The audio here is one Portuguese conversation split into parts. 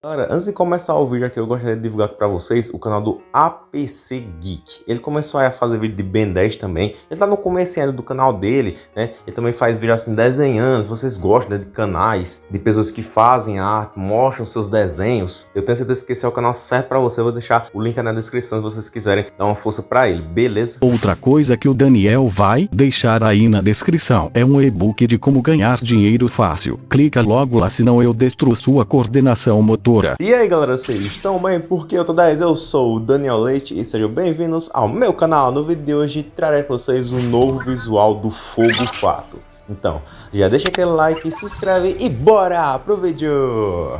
Galera, antes de começar o vídeo aqui, eu gostaria de divulgar para vocês o canal do APC Geek. Ele começou a fazer vídeo de Ben 10 também. Ele tá no começo ainda do canal dele, né? Ele também faz vídeo assim desenhando. Vocês gostam né, de canais, de pessoas que fazem arte, mostram seus desenhos. Eu tenho certeza que esse é o canal certo para você. Eu vou deixar o link na descrição se vocês quiserem dar uma força para ele, beleza? Outra coisa que o Daniel vai deixar aí na descrição é um e-book de como ganhar dinheiro fácil. Clica logo lá senão eu destruo sua coordenação motor e aí galera, vocês estão bem? Porque eu tô 10, eu sou o Daniel Leite e sejam bem-vindos ao meu canal. No vídeo de hoje trarei para vocês um novo visual do Fogo Fato. Então, já deixa aquele like, se inscreve e bora pro vídeo!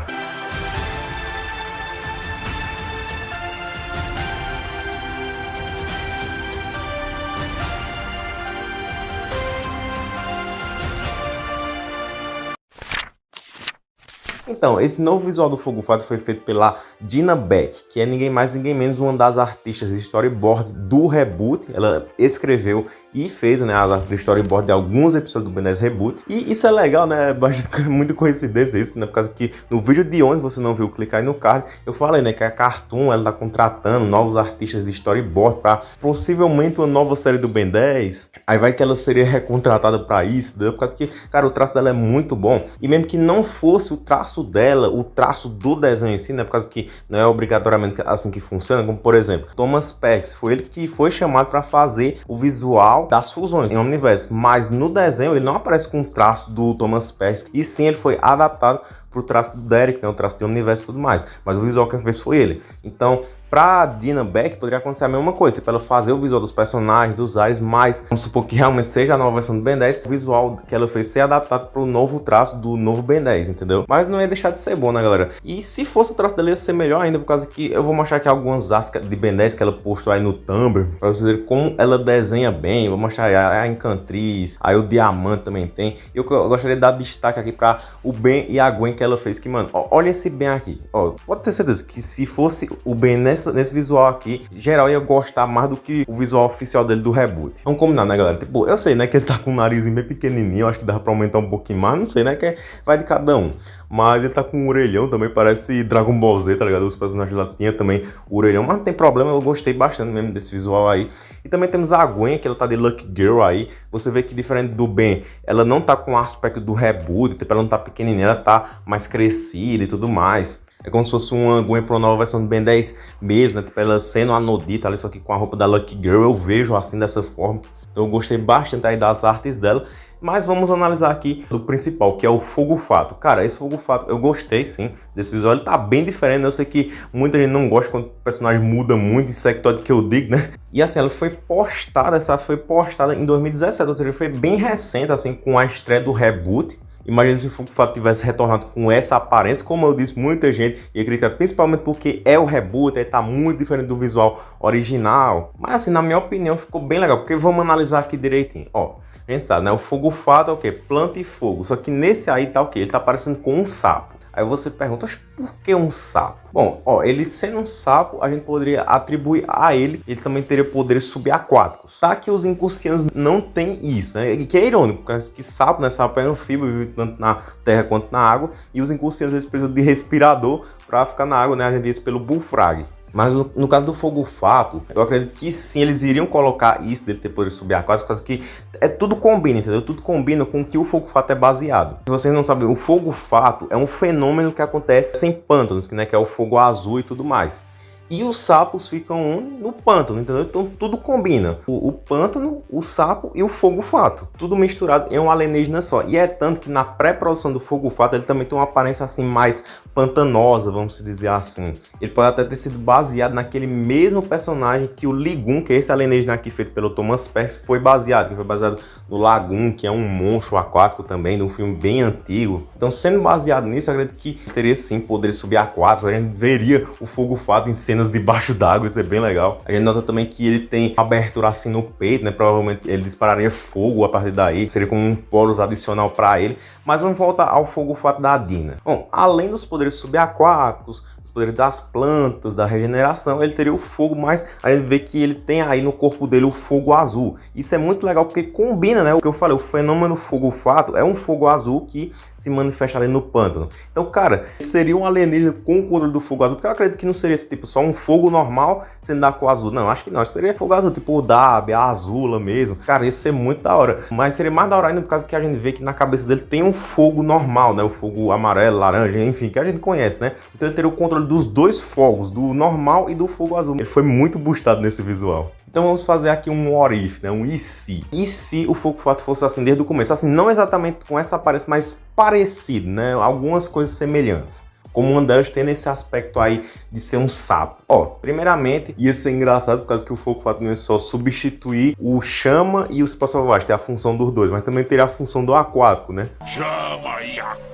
Então, esse novo visual do Fogo Fato foi feito pela Dina Beck, que é ninguém mais ninguém menos uma das artistas de storyboard do reboot. Ela escreveu e fez né, as artes de storyboard de alguns episódios do Ben 10 Reboot. E isso é legal, né? Muito coincidência isso, né? Por causa que no vídeo de onde você não viu, clicar aí no card, eu falei, né, que a Cartoon ela tá contratando novos artistas de storyboard para possivelmente uma nova série do Ben 10. Aí vai que ela seria recontratada para isso, entendeu? Por causa que, cara, o traço dela é muito bom. E mesmo que não fosse o traço dela, o traço do desenho em si, né? Por causa que não é obrigatoriamente assim que funciona, como por exemplo, Thomas Pex, foi ele que foi chamado para fazer o visual das fusões em Omniverse, mas no desenho ele não aparece com o traço do Thomas Pex, e sim ele foi adaptado para o traço do Derek, né, o traço de Omniverse e tudo mais, mas o visual que fez foi ele. Então, para Dina Beck poderia acontecer a mesma coisa, tipo ela fazer o visual dos personagens, dos ares, mas vamos supor que realmente seja a nova versão do Ben 10, o visual que ela fez ser adaptado para o novo traço do novo Ben 10, entendeu? Mas não ia deixar de ser bom, né, galera? E se fosse o traço dela ia ser melhor ainda, por causa que eu vou mostrar aqui algumas ascas de Ben 10 que ela postou aí no Tumblr, para vocês verem como ela desenha bem, vou mostrar aí a Encantriz, aí o Diamante também tem. Eu, eu gostaria de dar destaque aqui para o Ben e a Gwen que ela fez, que, mano, ó, olha esse Ben aqui, ó, pode ter certeza que se fosse o Ben nessa, nesse visual aqui, geral ia gostar mais do que o visual oficial dele do reboot. Vamos combinar, né, galera? Tipo, eu sei, né, que ele tá com o nariz bem pequenininho, acho que dá pra aumentar um pouquinho mais, não sei, né, que é, vai de cada um. Mas ele tá com um orelhão também, parece Dragon Ball Z, tá ligado? Os personagens lá tinham também o orelhão, mas não tem problema, eu gostei bastante mesmo desse visual aí. E também temos a Gwen, que ela tá de Lucky Girl aí. Você vê que diferente do Ben, ela não tá com o aspecto do reboot, tipo, ela não tá pequenininha, ela tá mais crescida e tudo mais. É como se fosse uma Gwen Pro nova versão do Ben 10 mesmo, né? Tipo, ela sendo a Nodita ali, só que com a roupa da Lucky Girl, eu vejo assim dessa forma. Então eu gostei bastante aí das artes dela. Mas vamos analisar aqui do principal, que é o Fogo Fato. Cara, esse Fogo Fato, eu gostei sim desse visual. Ele tá bem diferente, eu sei que muita gente não gosta quando o personagem muda muito, isso é que eu digo, né? E assim, ela foi postada, essa foi postada em 2017, ou seja, foi bem recente, assim, com a estreia do reboot. Imagina se o Fato tivesse retornado com essa aparência, como eu disse, muita gente ia criticar, principalmente porque é o reboot, está muito diferente do visual original. Mas assim, na minha opinião, ficou bem legal, porque vamos analisar aqui direitinho. Ó, a gente sabe, né? O fogo fato é o quê? Planta e fogo. Só que nesse aí tá o quê? Ele tá parecendo com um sapo. Aí você pergunta, mas por que um sapo? Bom, ó, ele sendo um sapo, a gente poderia atribuir a ele, ele também teria poderes subaquáticos. Tá que os incursianos não têm isso, né? E que é irônico, porque que sapo, né? Sapo é anfíbio, vive tanto na terra quanto na água, e os incursianos eles precisam de respirador para ficar na água, né? A gente vê isso pelo bullfrog. Mas no, no, caso do fogo fato, eu acredito que sim, eles iriam colocar isso dele ter poder subaquático, por causa que é tudo combina, entendeu? Tudo combina com o que o fogo fato é baseado. Se vocês não sabem, o fogo fato é um fenômeno que acontece em pântanos, né, que é o fogo azul e tudo mais e os sapos ficam no pântano, entendeu? Então tudo combina. O, o, pântano, o sapo e o fogo fato. Tudo misturado em um alienígena só. E é tanto que na pré-produção do fogo fato ele também tem uma aparência assim mais pantanosa, vamos dizer assim. Ele pode até ter sido baseado naquele mesmo personagem que o Ligun, que é esse alienígena aqui feito pelo Thomas Perks, foi baseado. Que foi baseado no Lagoon, que é um monstro aquático também, de um filme bem antigo. Então sendo baseado nisso, eu acredito que teria sim poderes subaquáticos. A gente veria o fogo fato em cena cenas debaixo d'água, isso é bem legal. A gente nota também que ele tem abertura assim no peito, né? Provavelmente ele dispararia fogo a partir daí, seria como um poros adicional para ele. Mas vamos voltar ao fogo fato da Dina. Bom, além dos poderes subaquáticos, os poderes das plantas, da regeneração, ele teria o fogo, mas a gente vê que ele tem aí no corpo dele o fogo azul. Isso é muito legal porque combina, né? O que eu falei, o fenômeno fogo-fato é um fogo azul que se manifesta ali no pântano. Então, cara, seria um alienígena com o controle do fogo azul, porque eu acredito que não seria esse tipo só um fogo normal sendo da cor azul. Não, acho que não, acho que seria fogo azul, tipo o Dab, a Azula mesmo. Cara, isso é muito da hora. Mas seria mais da hora ainda por causa que a gente vê que na cabeça dele tem um fogo normal, né? O fogo amarelo, laranja, enfim, que a gente conhece, né? Então ele teria o controle dos dois fogos, do normal e do fogo azul. Ele foi muito boostado nesse visual. Então vamos fazer aqui um what if, né? um e se. E se o Fogo Fato fosse assim desde o começo? Assim, não exatamente com essa aparência, mas parecido, né? Algumas coisas semelhantes. Como uma delas tem nesse aspecto aí de ser um sapo. Ó, primeiramente, ia ser engraçado por causa que o Fogo Fato não é só substituir o chama e o espaço selvagem, tem a função dos dois, mas também teria a função do aquático, né? Chama e aquático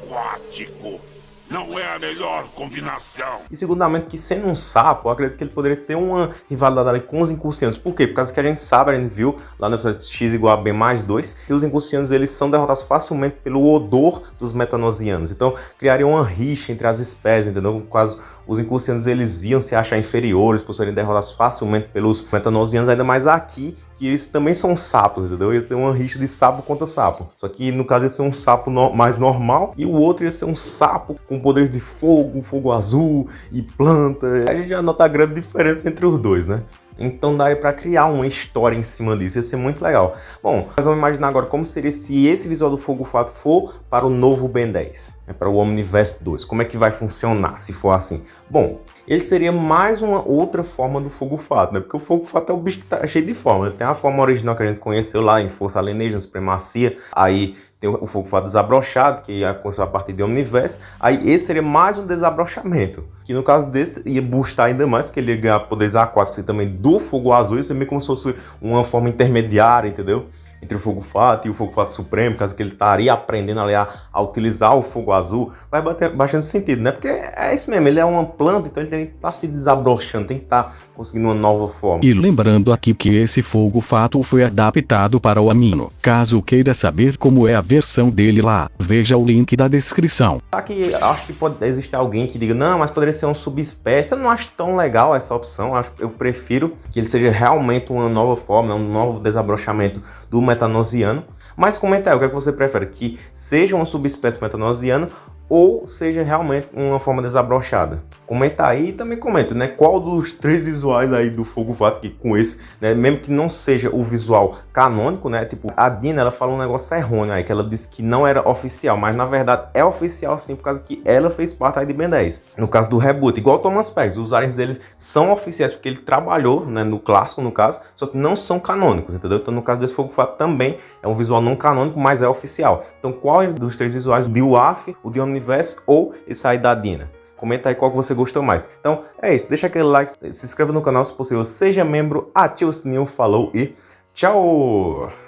não é a melhor combinação. E segundamente que sendo um sapo, eu acredito que ele poderia ter uma rivalidade ali com os incursianos. Por quê? Por causa que a gente sabe, a gente viu lá no episódio X igual a B mais 2, que os incursianos eles são derrotados facilmente pelo odor dos metanosianos. Então criaria uma rixa entre as espécies, entendeu? Quase os incursianos eles iam se achar inferiores por serem derrotados facilmente pelos metanosianos, ainda mais aqui, que eles também são sapos, entendeu? Ia ter uma rixa de sapo contra sapo. Só que no caso ia ser um sapo no mais normal e o outro ia ser um sapo com poderes de fogo, fogo azul e planta. A gente já nota a grande diferença entre os dois, né? Então daria para criar uma história em cima disso, ia ser muito legal. Bom, nós vamos imaginar agora como seria se esse visual do Fogo Fato for para o novo Ben 10, né, para o Omniverse 2. Como é que vai funcionar se for assim? Bom, ele seria mais uma outra forma do Fogo Fato, né? Porque o Fogo Fato é o bicho que tá cheio de forma. Ele tem a forma original que a gente conheceu lá em Força Alienígena, Supremacia, aí tem o fogo fato desabrochado, que aconteceu a partir de Omniverse. Aí esse seria mais um desabrochamento, que no caso desse ia boostar ainda mais, porque ele ia ganhar poderes aquáticos e também do fogo azul, isso é meio como se fosse uma forma intermediária, entendeu? Entre o fogo fato e o fogo fato supremo, caso que ele estaria aprendendo ali a, a, utilizar o fogo azul, vai bater bastante sentido, né? Porque é isso mesmo, ele é uma planta, então ele tem que estar tá se desabrochando, tem que estar tá conseguindo uma nova forma. E lembrando aqui que esse fogo fato foi adaptado para o amino. Caso queira saber como é a versão dele lá, veja o link da descrição. Aqui acho que pode existir alguém que diga, não, mas poderia ser uma subespécie. Eu não acho tão legal essa opção, acho, eu prefiro que ele seja realmente uma nova forma, um novo desabrochamento do metanosiano. Mas comenta aí, o que, é que você prefere? Que seja uma subespécie metanosiana ou seja realmente uma forma desabrochada. Comenta aí e também comenta, né, qual dos três visuais aí do Fogo Fato que com esse, né, mesmo que não seja o visual canônico, né, tipo, a Dina, ela falou um negócio errôneo aí, que ela disse que não era oficial, mas na verdade é oficial sim, por causa que ela fez parte aí de Ben 10. No caso do reboot, igual o Thomas Pérez, os aliens deles são oficiais porque ele trabalhou, né, no clássico no caso, só que não são canônicos, entendeu? Então no caso desse Fogo Fato também é um visual não canônico, mas é oficial. Então qual dos três visuais, o de UAF, o de Omniverse ou esse aí da Dina? Comenta aí qual que você gostou mais. Então é isso, deixa aquele like, se inscreva no canal se possível, seja membro, ative o sininho, falou e tchau!